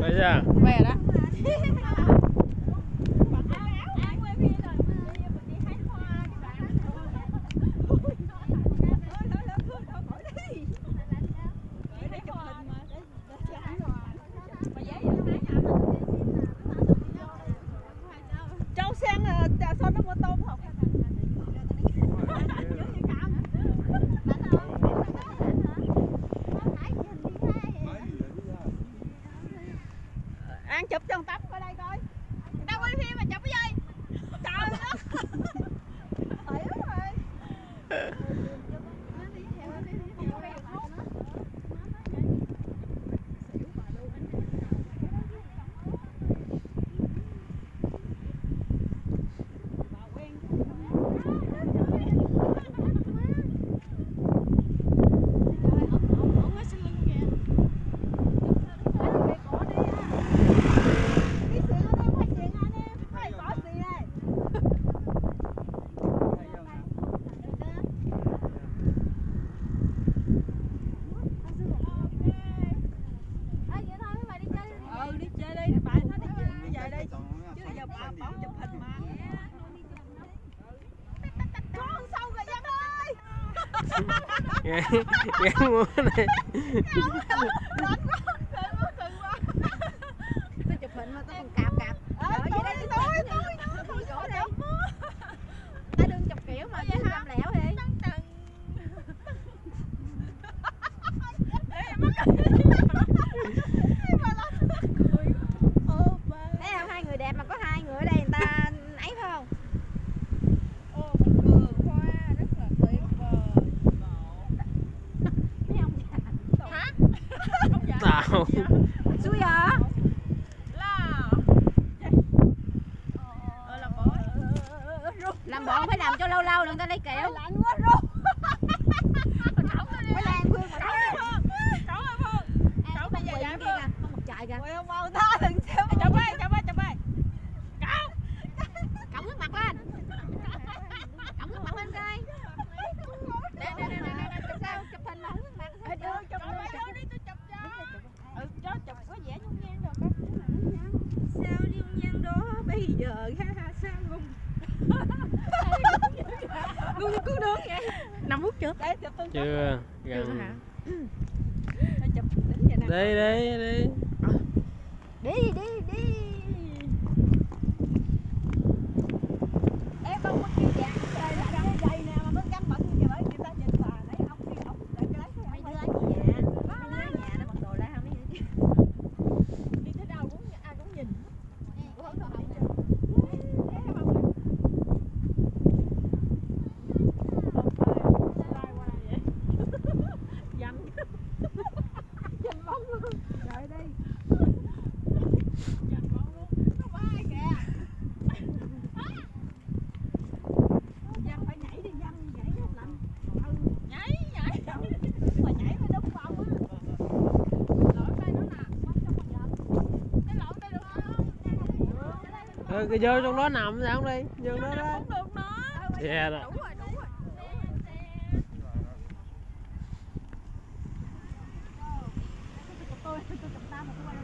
等一下。没有了。ghé muốn này. Suya. Dạ. Làm bọn phải làm cho lâu lâu đừng ta lấy kẹo. chưa đấy, chưa. chưa hả? đây đây đây. Rồi cái dơ trong đó nằm sao đi, dơ nó đó. Không được nó. Xe rồi. Tôi tôi cầm ta mà tôi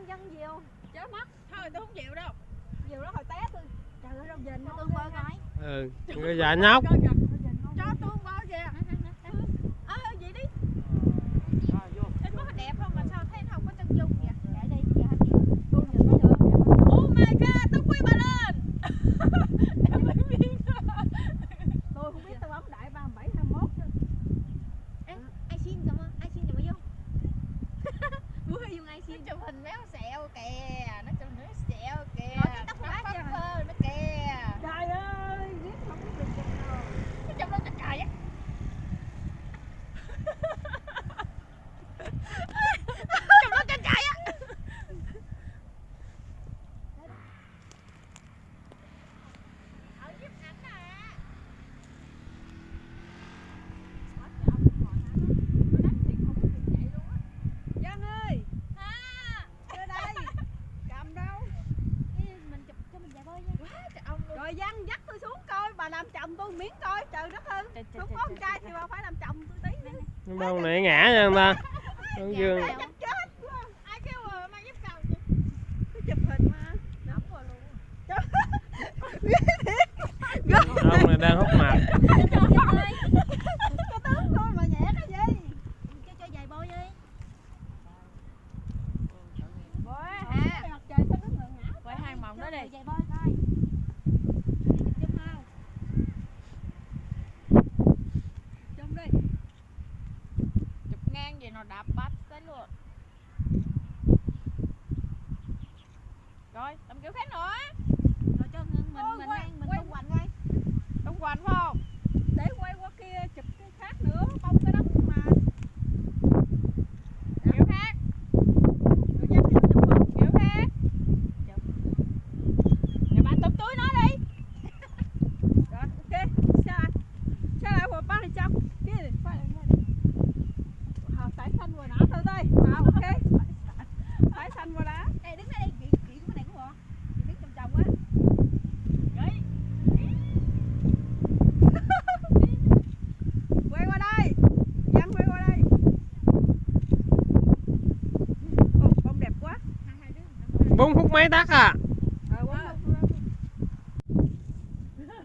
con dân nhiều, không? Chết mất thôi tôi không chịu đâu. Nhiều đó hồi té tôi. Trời ơi đâu về nó tôi coi gái, ừ dạ nhóc. một miếng coi trời đất ơi. Không có con trai thì bà phải làm chồng tôi tí nữa. Đâu nãy ngã nha người ta dương. Dạ, dạ. rồi làm kiểu khác nữa.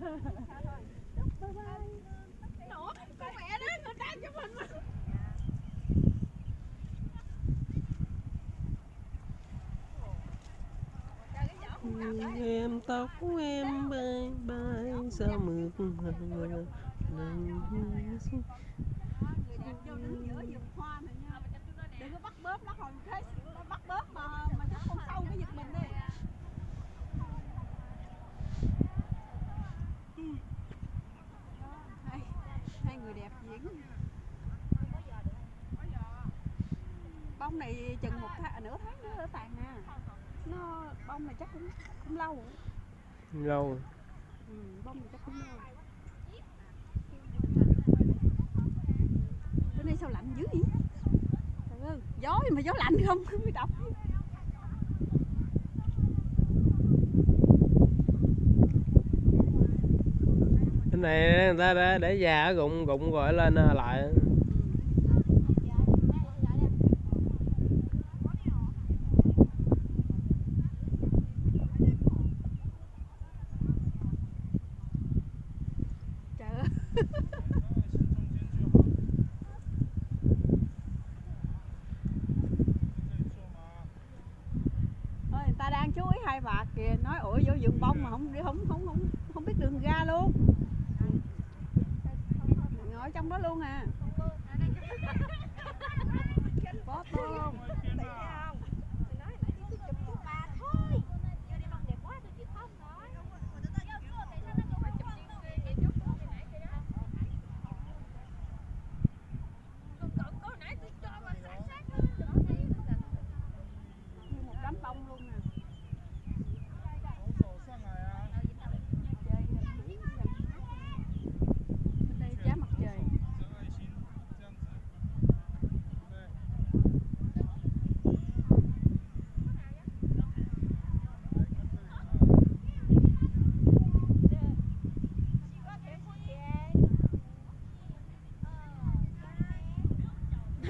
bye bye Nổ, con mẹ đó, người ta cho mình mà em tóc em bay bay sao mượt hờ đừng có bắt bóp nó thôi này chừng một tháng nửa tháng nữa tàn nè nó bông này chắc cũng cũng lâu. Lâu. Ừ, bông này chắc cũng lâu. Bữa nay sao lạnh dữ vậy? Ơi gió mà gió lạnh không? Mới đọc. Cái này ra ra để già rụng rụng gọi lên ờ, lại. ta đang chú ý hai bạc kìa, nói, ủa, vô vườn bông mà không đi, không không không không biết đường ra luôn. Ngồi trong đó luôn à.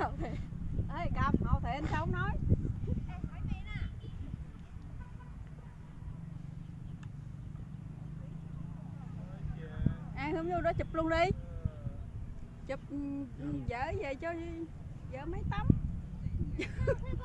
không thì ấy cầm họ thì anh sống nói. Ai không vô đó chụp luôn đi. Chụp ừ, vợ về cho vợ mấy tấm.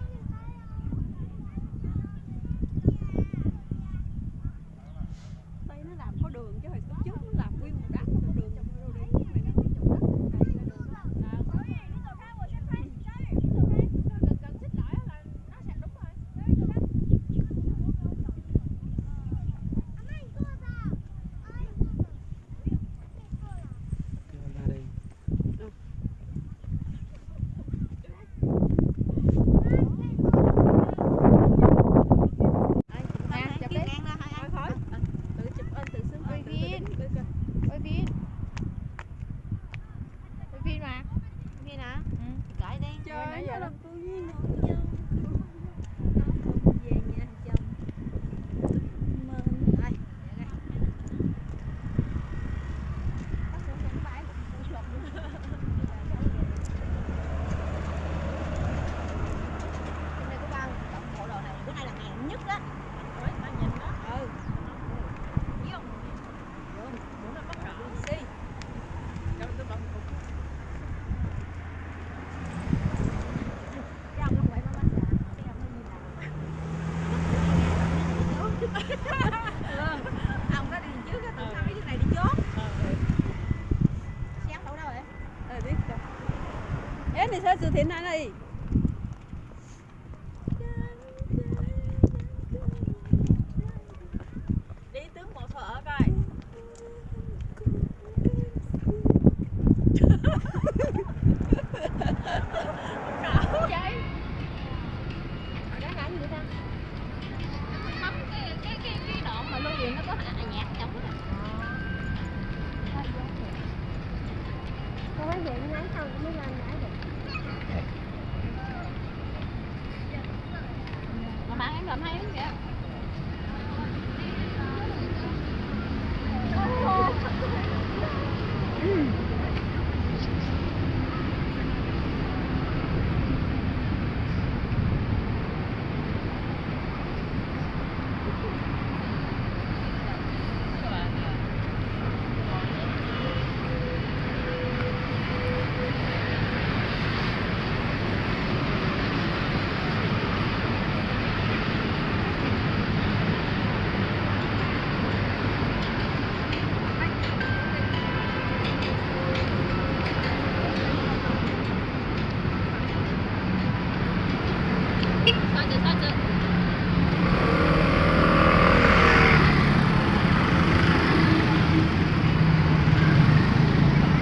như thế này này